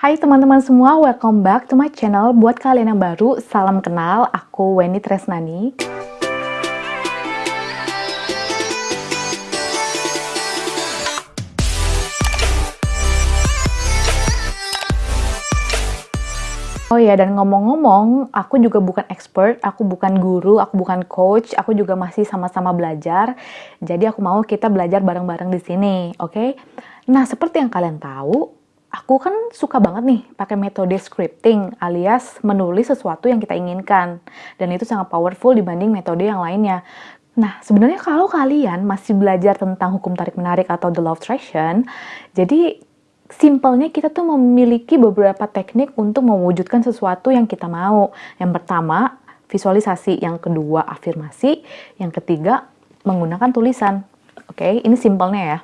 Hai teman-teman semua, welcome back to my channel. Buat kalian yang baru, salam kenal. Aku Weni Tresnani. Oh ya, dan ngomong-ngomong, aku juga bukan expert, aku bukan guru, aku bukan coach, aku juga masih sama-sama belajar. Jadi aku mau kita belajar bareng-bareng di sini, oke? Okay? Nah, seperti yang kalian tahu, aku kan suka banget nih pakai metode scripting alias menulis sesuatu yang kita inginkan. Dan itu sangat powerful dibanding metode yang lainnya. Nah, sebenarnya kalau kalian masih belajar tentang hukum tarik-menarik atau the law of attraction, jadi simpelnya kita tuh memiliki beberapa teknik untuk mewujudkan sesuatu yang kita mau. Yang pertama, visualisasi. Yang kedua, afirmasi. Yang ketiga, menggunakan tulisan. Oke, okay? ini simpelnya ya.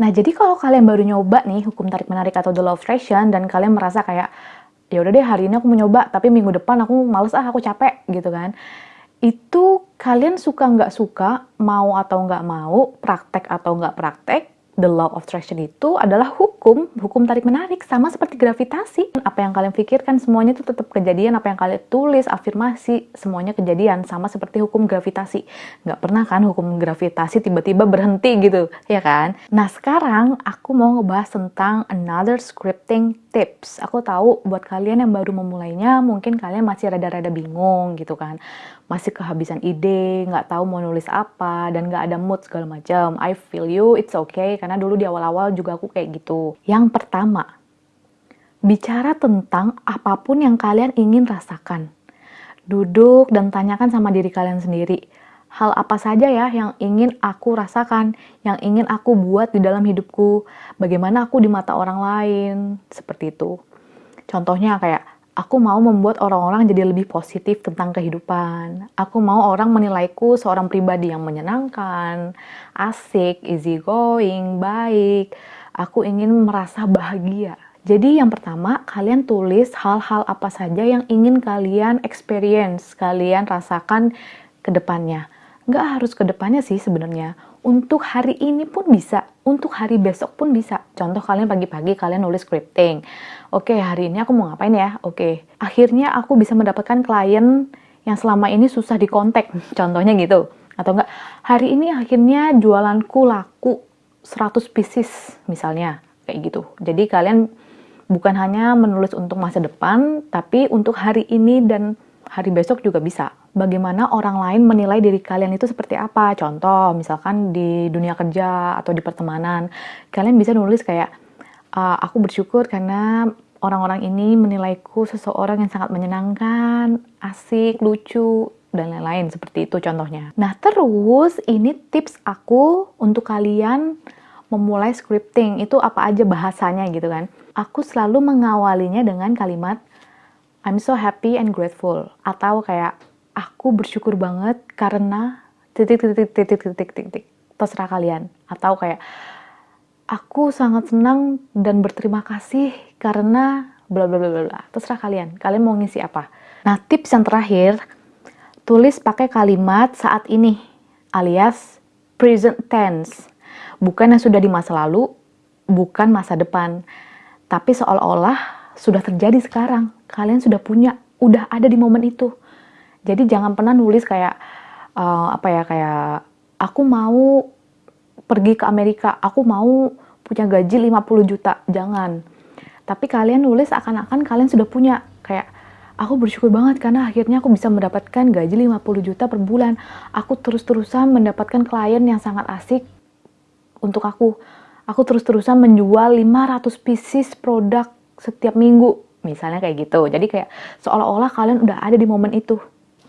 Nah, jadi kalau kalian baru nyoba nih hukum tarik-menarik atau the law of attraction dan kalian merasa kayak, ya udah deh hari ini aku mau nyoba, tapi minggu depan aku males ah, aku capek gitu kan. Itu kalian suka nggak suka, mau atau nggak mau, praktek atau nggak praktek, the law of attraction itu adalah hukum, hukum tarik-menarik, sama seperti gravitasi. Apa yang kalian pikirkan semuanya itu tetap kejadian, apa yang kalian tulis, afirmasi, semuanya kejadian, sama seperti hukum gravitasi. Nggak pernah kan hukum gravitasi tiba-tiba berhenti gitu, ya kan? Nah sekarang aku mau ngebahas tentang another scripting tips. Aku tahu buat kalian yang baru memulainya, mungkin kalian masih rada-rada bingung gitu kan masih kehabisan ide, nggak tahu mau nulis apa, dan nggak ada mood segala macam. I feel you, it's okay, karena dulu di awal-awal juga aku kayak gitu. Yang pertama, bicara tentang apa pun yang kalian ingin rasakan. Duduk dan tanyakan sama diri kalian sendiri, hal apa saja ya yang ingin aku rasakan, yang ingin aku buat di dalam hidupku, bagaimana aku di mata orang lain, seperti itu. Contohnya kayak, Aku mau membuat orang-orang jadi lebih positif tentang kehidupan. Aku mau orang menilaiku seorang pribadi yang menyenangkan, asik, easy going, baik. Aku ingin merasa bahagia. Jadi yang pertama, kalian tulis hal-hal apa saja yang ingin kalian experience, kalian rasakan ke depannya. Nggak harus ke depannya sih sebenarnya untuk hari ini pun bisa, untuk hari besok pun bisa. Contoh kalian pagi-pagi kalian nulis scripting. Oke, hari ini aku mau ngapain ya? Oke, akhirnya aku bisa mendapatkan klien yang selama ini susah dikontak. Contohnya gitu. Atau enggak, hari ini akhirnya jualanku laku 100 pieces misalnya. Kayak gitu. Jadi kalian bukan hanya menulis untuk masa depan, tapi untuk hari ini dan hari besok juga bisa bagaimana orang lain menilai diri kalian itu seperti apa. Contoh, misalkan di dunia kerja atau di pertemanan, kalian bisa nulis kayak, uh, aku bersyukur karena orang-orang ini menilaiku seseorang yang sangat menyenangkan, asik, lucu, dan lain-lain seperti itu contohnya. Nah terus ini tips aku untuk kalian memulai scripting itu apa aja bahasanya gitu kan. Aku selalu mengawalinya dengan kalimat I'm so happy and grateful atau kayak aku bersyukur banget karena titik titik titik titik titik titik terserah kalian. Atau kayak aku sangat senang dan berterima kasih karena bla bla bla bla. Terserah kalian kalian mau ngisi apa. Nah tips yang terakhir tulis pakai kalimat saat ini alias present tense. Bukan yang sudah di masa lalu bukan masa depan. Tapi seolah-olah sudah terjadi sekarang. Kalian sudah punya udah ada di momen itu jadi jangan pernah nulis kayak uh, apa ya kayak aku mau pergi ke Amerika, aku mau punya gaji 50 juta. Jangan. Tapi kalian nulis akan-akan kalian sudah punya kayak aku bersyukur banget karena akhirnya aku bisa mendapatkan gaji 50 juta per bulan. Aku terus-terusan mendapatkan klien yang sangat asik untuk aku. Aku terus-terusan menjual 500 pieces produk setiap minggu. Misalnya kayak gitu. Jadi kayak seolah-olah kalian udah ada di momen itu.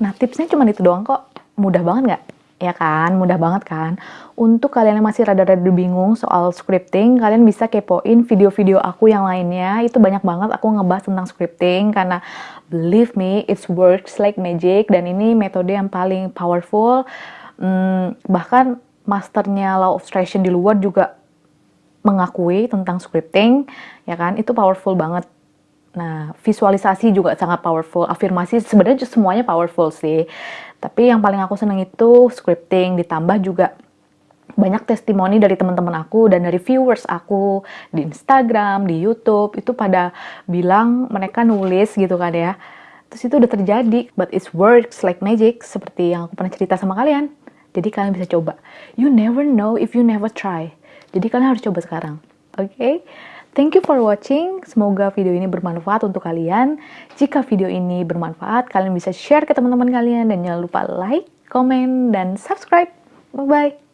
Nah, tipsnya cuma itu doang kok. Mudah banget nggak? Ya kan, mudah banget kan. Untuk kalian yang masih rada-rada bingung soal scripting, kalian bisa kepoin video-video aku yang lainnya. Itu banyak banget aku ngebahas tentang scripting karena believe me, it works like magic dan ini metode yang paling powerful. Hmm, bahkan masternya Law of Attraction di luar juga mengakui tentang scripting, ya kan? Itu powerful banget Nah, visualisasi juga sangat powerful. Afirmasi sebenarnya semuanya powerful sih. Tapi yang paling aku seneng itu scripting, ditambah juga banyak testimoni dari teman-teman aku dan dari viewers aku di Instagram, di YouTube itu pada bilang mereka nulis gitu kan ya. Terus itu udah terjadi, but it works like magic seperti yang aku pernah cerita sama kalian. Jadi kalian bisa coba. You never know if you never try. Jadi kalian harus coba sekarang. Oke? Okay? Thank you for watching. Semoga video ini bermanfaat untuk kalian. Jika video ini bermanfaat, kalian bisa share ke teman-teman kalian dan jangan lupa like, comment, dan subscribe. Bye-bye.